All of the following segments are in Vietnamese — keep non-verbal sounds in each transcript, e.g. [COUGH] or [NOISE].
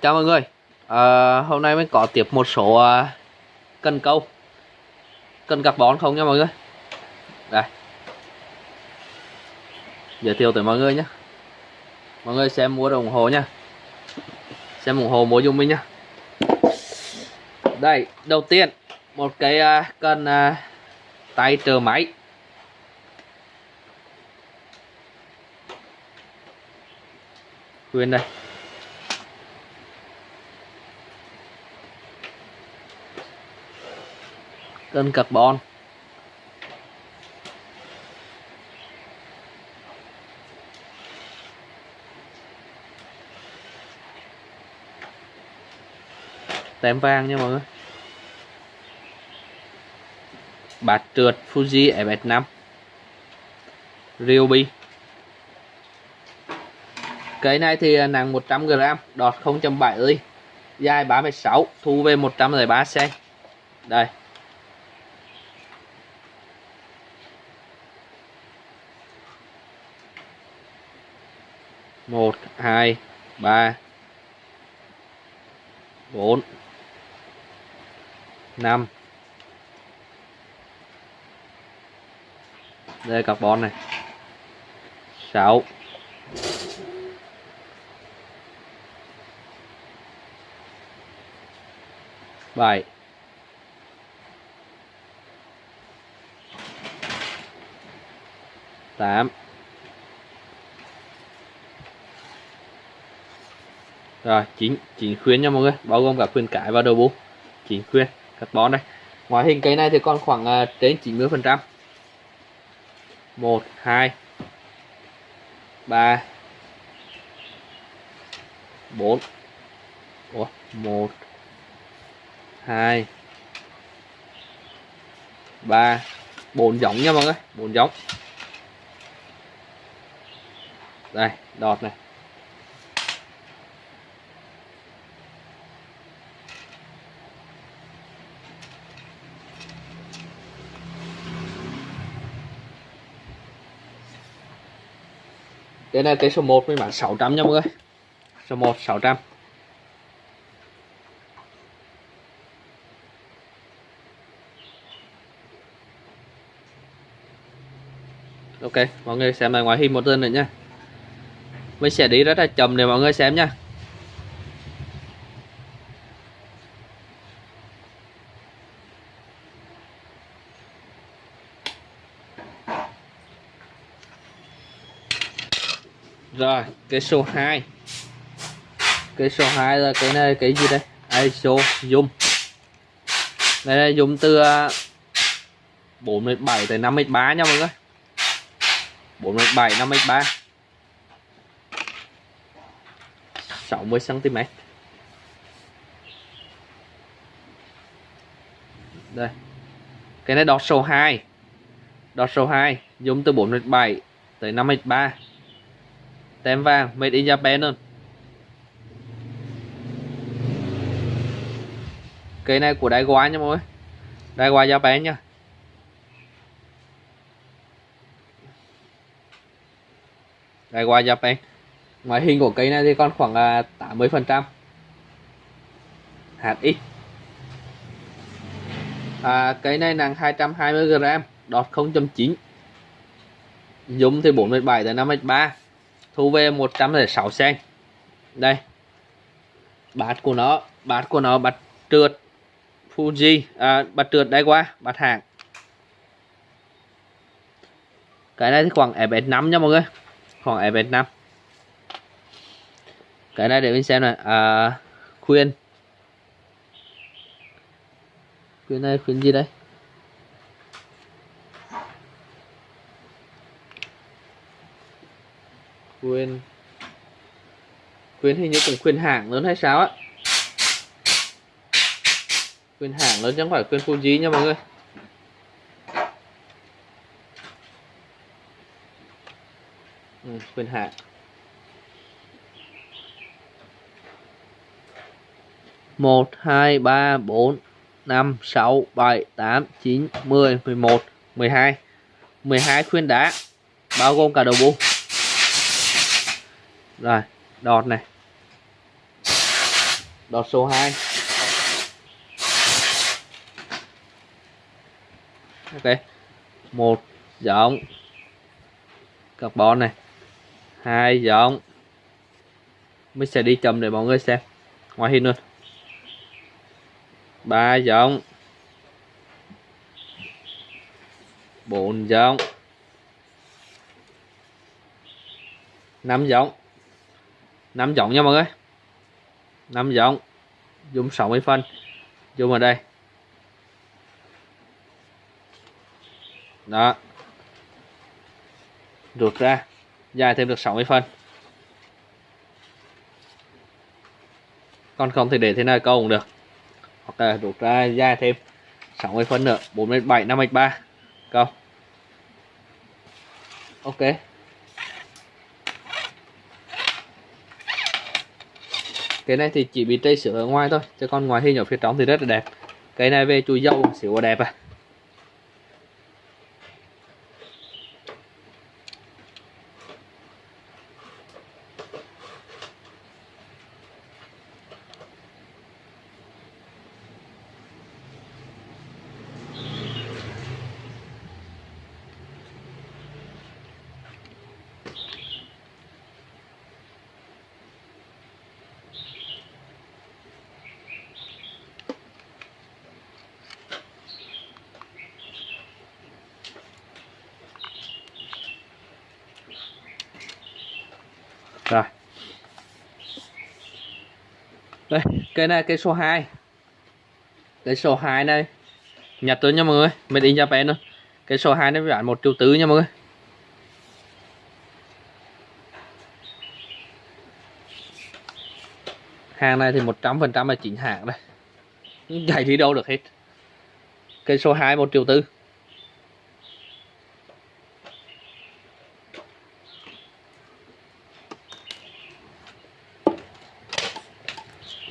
Chào mọi người. À, Hôm nay mình có tiếp một số ờ, à, cân câu. Cân carbon không nha mọi người? Đây. Giới thiệu tới mọi người nhé Mọi người xem mua đồng hồ nha Xem ủng hộ mua dùng mình nhá. Đây đầu tiên Một cái ờ, à, cân à, tay trợ máy. Quên đây. Cân carbon tem vàng nha mọi người. Bát trượt Fuji FS5 Ryobi. Cái này thì nặng 100g đọt 0.7 ly dài 36 thu về 103 cm đây. Một hai ba bốn năm. Đây carbon này. Sáu. Bảy. Tám. Rồi chín chín khuyên nha mọi người. Bao gồm cả khuyên cải và đầu bu chín khuyên carbon đây ngoại hình cây này thì còn khoảng uh, trên 90 phần trăm. Một hai ba bốn. Một hai ba. Bốn giống nha mọi người bốn giống. Đây đọt này. Đây là cái số 1 mình bán 600 nha mọi người. Số 1 600 Ok, mọi người xem lại ngoại hình một lần nữa nha. Mình sẽ đi rất là chậm để mọi người xem nha rồi cái số 2 cái số 2 là cái này, cái gì đây? ISO zoom. Đây là zoom từ à, 47 tới 53 nha mọi người. 47 53 60 cm đây. Cái này đọt số 2 đọt số 2 zoom từ 47 tới 53 tem vàng made in Japan luôn. Cây này của Daiwa nha mọi người. Daiwa Japan nha. Daiwa Japan. Ngoại hình của cây này thì còn khoảng 80 phần trăm. Hạt ít. À, cây này nặng 220 g đọt 0.9 dùng thì 47 tới 53 thu về 106 sen. Đây. Bát của nó bát của nó bát trượt. Fuji à, bát trượt đây qua bát hàng cái này thì khoảng FS5 nha mọi người. Khoảng FS5 cái này để mình xem này. À, khuyên. Khuyên này khuyên gì đây? Khuyên khuyên hình như cũng khuyên hãng lớn hay sao á? Khuyên hãng lớn chứ không phải khuyên Fuji nha mọi người. Ừ, khuyên hãng một hai ba bốn năm sáu bảy tám chín mười mười một mười hai. Mười hai khuyên đá bao gồm cả đầu bu rồi, đọt này. Đọt số 2 ok, một giọng carbon này. Hai giọng mình sẽ đi chậm để mọi người xem. Ngoài hình luôn. Ba giọng bốn giọng năm giọng năm giọng nha mọi người. Năm giọng. Dùng 60 phân dùng ở đây. Đó. Rụt ra. Dài thêm được 60 phân còn không thì để thế này câu cũng được. Hoặc là rút ra, dài thêm 60 phân nữa. 4 7 5 3 câu. Ok. Cái này thì chỉ bị trây sữa ở ngoài thôi, chứ còn ngoài hình ở phía trong thì rất là đẹp. Cái này về chùi dâu xỉu đẹp à rồi đây cây này cây số 2 cây số 2 này, nhặt tôi nha mọi người. Mình in Japan luôn cây số 2 này bán một triệu tứ nha mọi người. Hàng này thì 100% là chính hãng đây. Chạy đi đâu được hết. Cây số 2 một triệu tư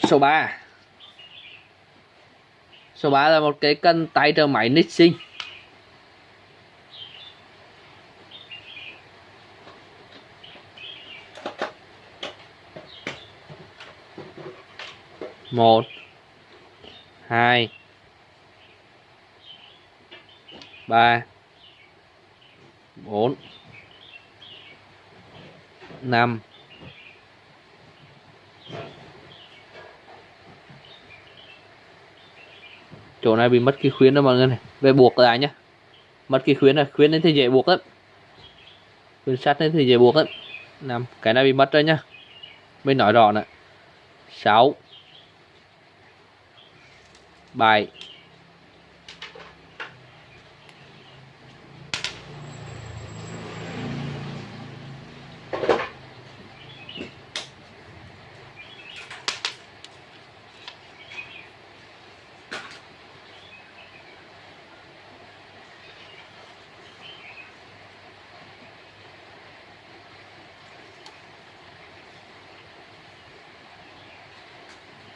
số 3 số 3 là một cái cân tay trợ máy Nixing một, hai, ba, bốn, năm chỗ này bị mất cái khuyến đó mọi người này. Về buộc lại nhá. Mất cái khuyến này, khuyến đến thì dễ buộc lắm. Khuyến sắt đến thì dễ buộc lắm. Năm cái này bị mất rồi nhá. Mới nói rõ nè. Sáu. Bảy.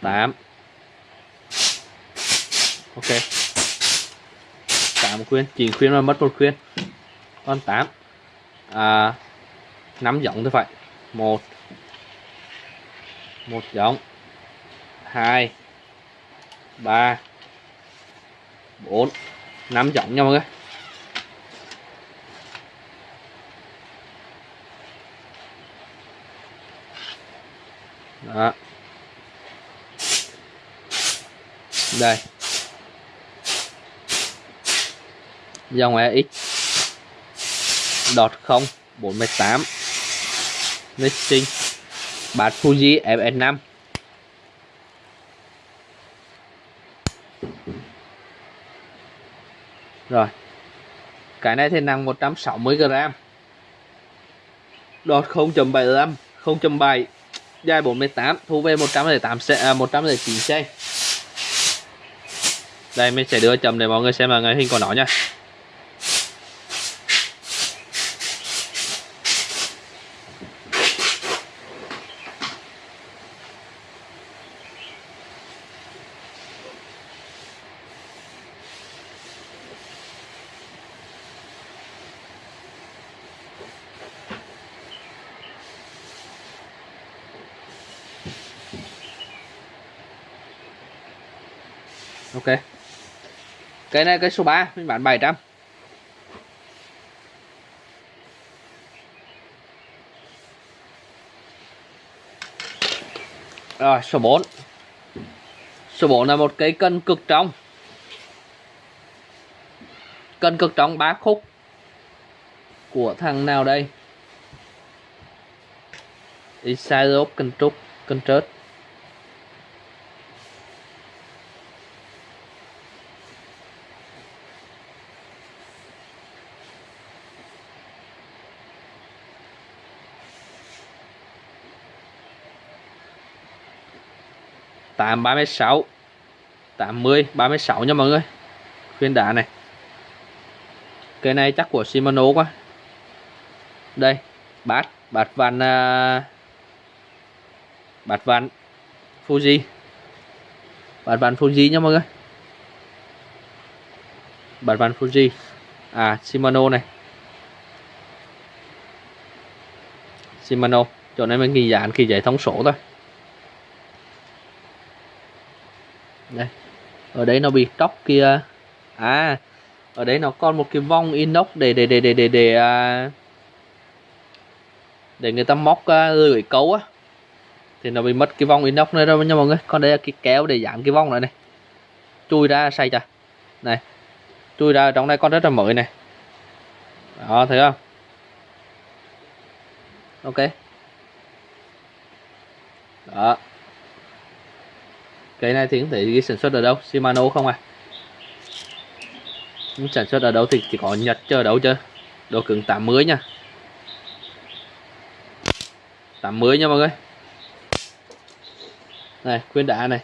Tám. Ok. Tám khuyên 9 khuyên mà mất một khuyên. Còn tám. À, 5 giống thì phải. Một. Một giống hai. Ba. Bốn. Năm giống nha mọi người. Đó. Đây. Dòng EX đọt 0 48 Nixing bát Fuji FS5 rồi. Cái này thì nặng 160 g đọt 0.75 0.7 dài 48 thu về 108 à, 109 cm đây mình sẽ đưa chậm để mọi người xem là ngay hình của nó nha. Cái này, cái số 3 mình bán 700 rồi, số 4 số 4 là một cây cân cực trong cân cực trong 3 khúc của thằng nào đây? Isaiah cân trúc cân trớt tám ba mươi sáu. tám mươi ba mươi sáu nha mọi người. Khuyên đá này. Cái này chắc của Shimano quá. Đây bát bát van uh, à, bát van Fuji. Bát van Fuji nha mọi người. Bát van Fuji. À Shimano này. Shimano chỗ này mình ghi dán khi giải thông số thôi. Đây. Ở đấy nó bị tróc kia. À ở đấy nó còn một cái vong inox để để để để để để à, để người ta móc à, lưỡi câu á. Thì nó bị mất cái vong inox này đâu nha mọi người. Còn đây là cái kéo để giảm cái vong này này. Chui ra say chà này chui ra trong đây con rất là mới này. Đó thấy không? Ok. Đó cái này thì cũng thể ghi sản xuất ở đâu, Shimano không à? Sản xuất ở đâu thì chỉ có Nhật chờ đâu chứ. Độ cứng 80 nha. 80 nha mọi người. Này, khuyên đá này.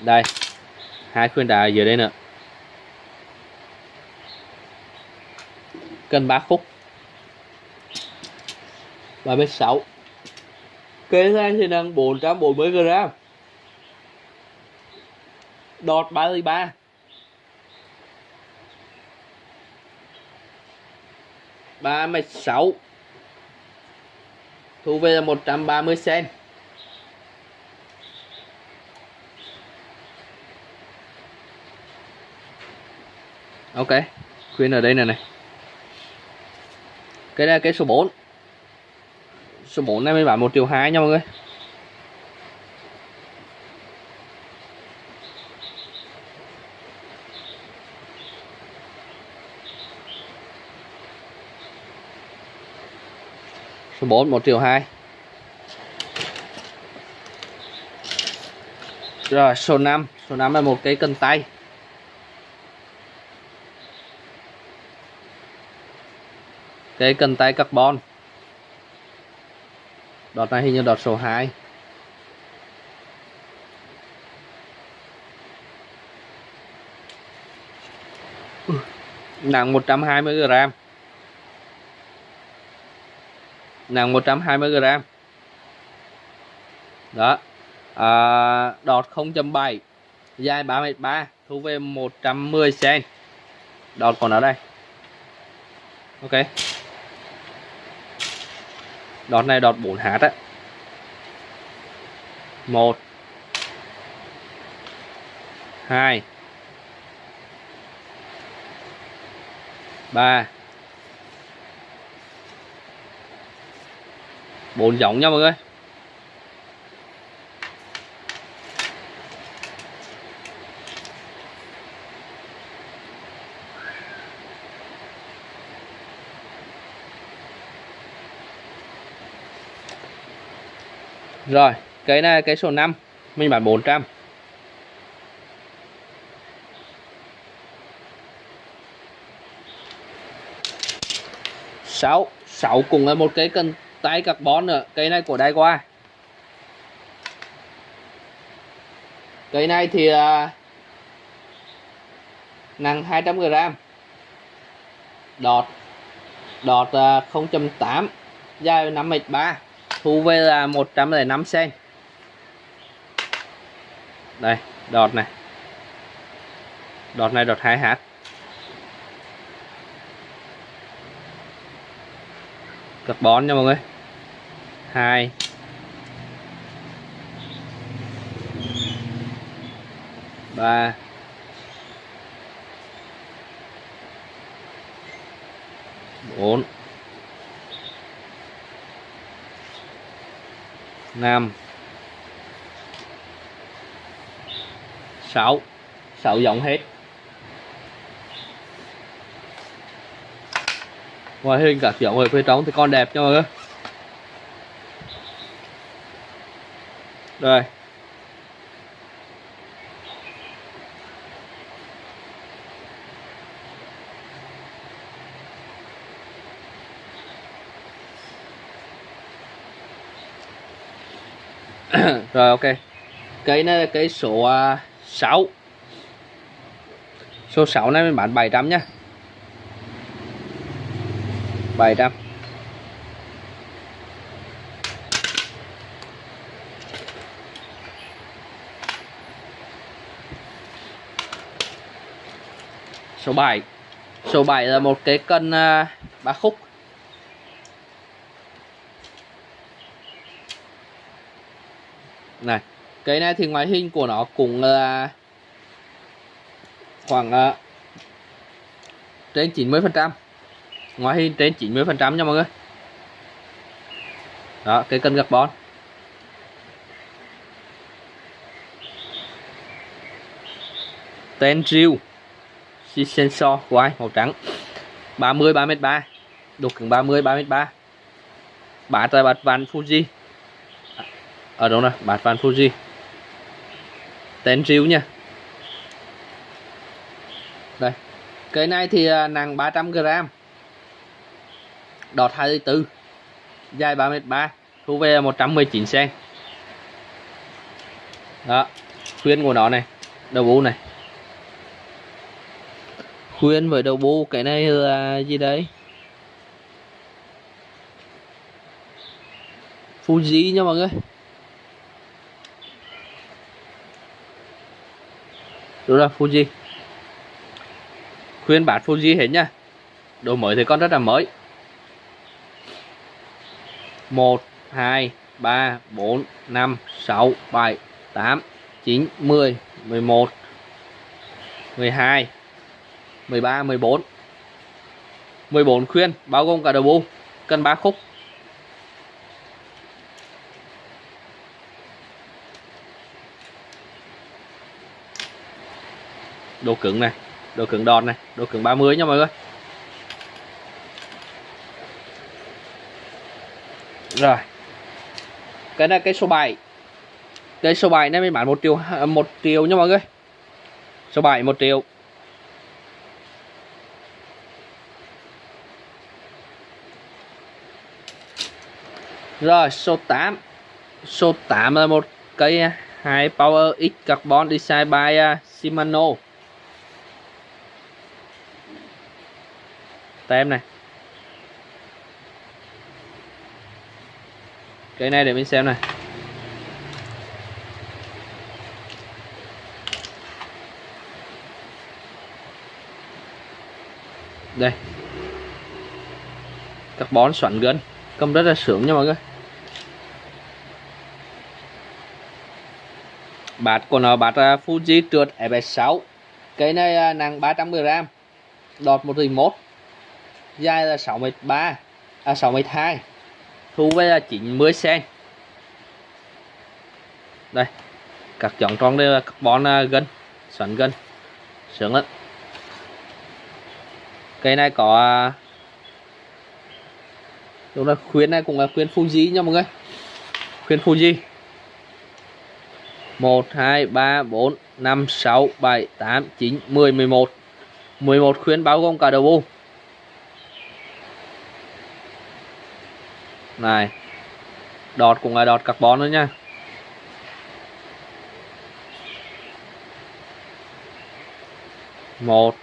Đây, hai khuyên đá dưới đây nữa. Cân 3 khúc. 36 Cây này thì nặng 440 g Đọt 33 36 Thu về là 130 cm Ok, Khuyên ở đây này này. Cái này là cái số 4 số 4 này mình bán 1 triệu 2 nha mọi người. Số 4 1 triệu 2 rồi, số 5 số 5 là một cái cân tay. Cái cân tay carbon đọt này hình như đọt số 2 nặng 120 g nặng 120 g đó. À, đọt 0.7 dài 3m3 thu về 110 cm đọt còn ở đây. Ok đọt này đọt 4 hạt á. Một. Hai. Ba. Bốn giống nha mọi người. Rồi, cái này cái số 5 mình bán 400. sáu sáu cùng là một cái cần tay carbon nữa. Cây này của đai qua cây này thì uh, nặng 200 g đọt đọt à, uh, 0.8 dài 5 m 3 Thu về là 105 cm. Đây, đọt này. Đọt này đọt 2 hạt. Carbon nha mọi người. 2 3 4 năm sáu. Sáu giọng hết. Ngoài hình các rộng ở phía trong thì con đẹp nha mọi người. Rồi. [COUGHS] rồi ok. Cái này là cái số à, 6 số 6 này mình bán 700 nhá. 700 số 7 số 7 là một cái cân uh, ba khúc. Này cái này thì ngoại hình của nó cũng là khoảng uh, trên 90 phần trăm. Ngoại hình trên 90 phần trăm nha mọi người. Đó cái cân carbon tên riêu sensor quay màu trắng. 30 33 độ cứng 30 3m3 bát là Fuji ở đâu nè bát ván Fuji. Tên riu nha. Đây. Cái này thì à, nặng 300 g đọt 24 dài 3m3 thu về 119 cm đó. Khuyên của nó này, đầu bu này. Khuyên với đầu bu cái này là gì đấy? Fuji nha mọi người. Đúng là Fuji. Khuyên bát Fuji hết nha đồ mới thì con rất là mới. 1 2 3 4 5 6 7 8 9 10 11 12 13 14 14 khuyên, bao gồm cả đầu bu cân 3 khúc. Đồ cứng này đồ cứng đòn này đồ cứng 30 nha mọi người. Rồi. Cái này cái số 7 cái số 7 này mình bán 1 triệu à, 1 triệu nha mọi người. Số 7 1 triệu. Rồi số 8 số 8 là một cây 2 à, Power X Carbon Design by uh, Shimano. Tem này. Cái này để mình xem này. Đây. Carbon xoắn gân. Cầm rất là sướng nha mọi người. Bát của nó bát à, Fuji trượt FS6 cái này à, nặng 300g đọt 1.1 dài là 63 à 62 thu về là 90 cm đây, các chọn tròn đây là carbon à, gân, xoắn gân, sướng lắm. Cây này có à, đúng là khuyến này cũng là khuyến Fuji nha mọi người. Khuyến Fuji 1 2 3 4 5 6 7 8 9 10 11 11 khuyến bao gồm cả đầu bu này, đọt cũng là đọt carbon nữa nha. Một.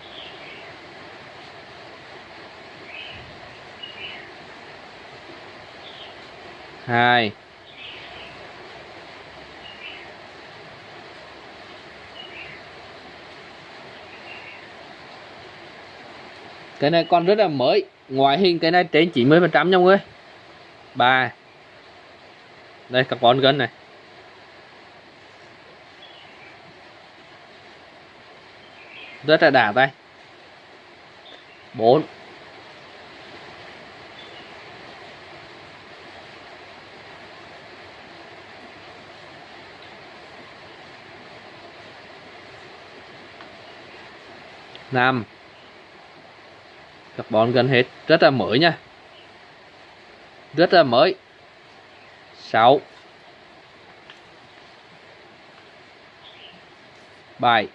Hai. Cái này còn rất là mới. Ngoại hình cái này trên 90 phần trăm nha mọi người. 3 đây carbon gân này. Rất là đả tay 4 5 carbon gần hết. Rất là mới nha rất là mới. 6 7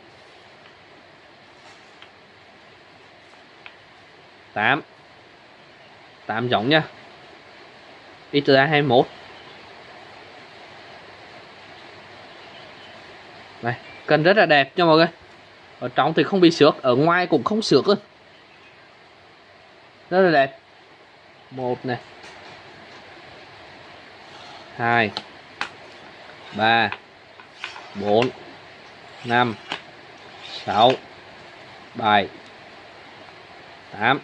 8 8 giống nha. Ít ra 21 này, cần rất là đẹp nha mọi người. Ở trong thì không bị xước, ở ngoài cũng không xước luôn rất là đẹp. Một này hai. Ba. Bốn. Năm. Sáu. Bảy. Tám.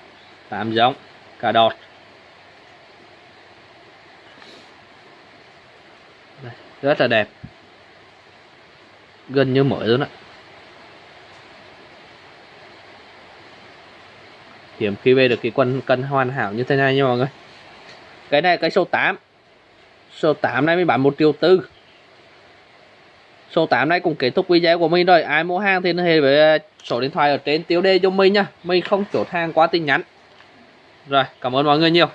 Tám giống. Cà đọt. Đây, rất là đẹp. Gần như mới luôn á. Hiếm khi về được cái quân cân hoàn hảo như thế này nha mọi người. Cái này cái số 8 số 8 này mới bán 1 triệu tư. Số 8 này cũng kết thúc video của mình rồi. Ai mua hàng thì liên hệ với à, số điện thoại ở trên tiêu đề cho mình nha mình không chốt hàng qua tin nhắn. Rồi, cảm ơn mọi người nhiều.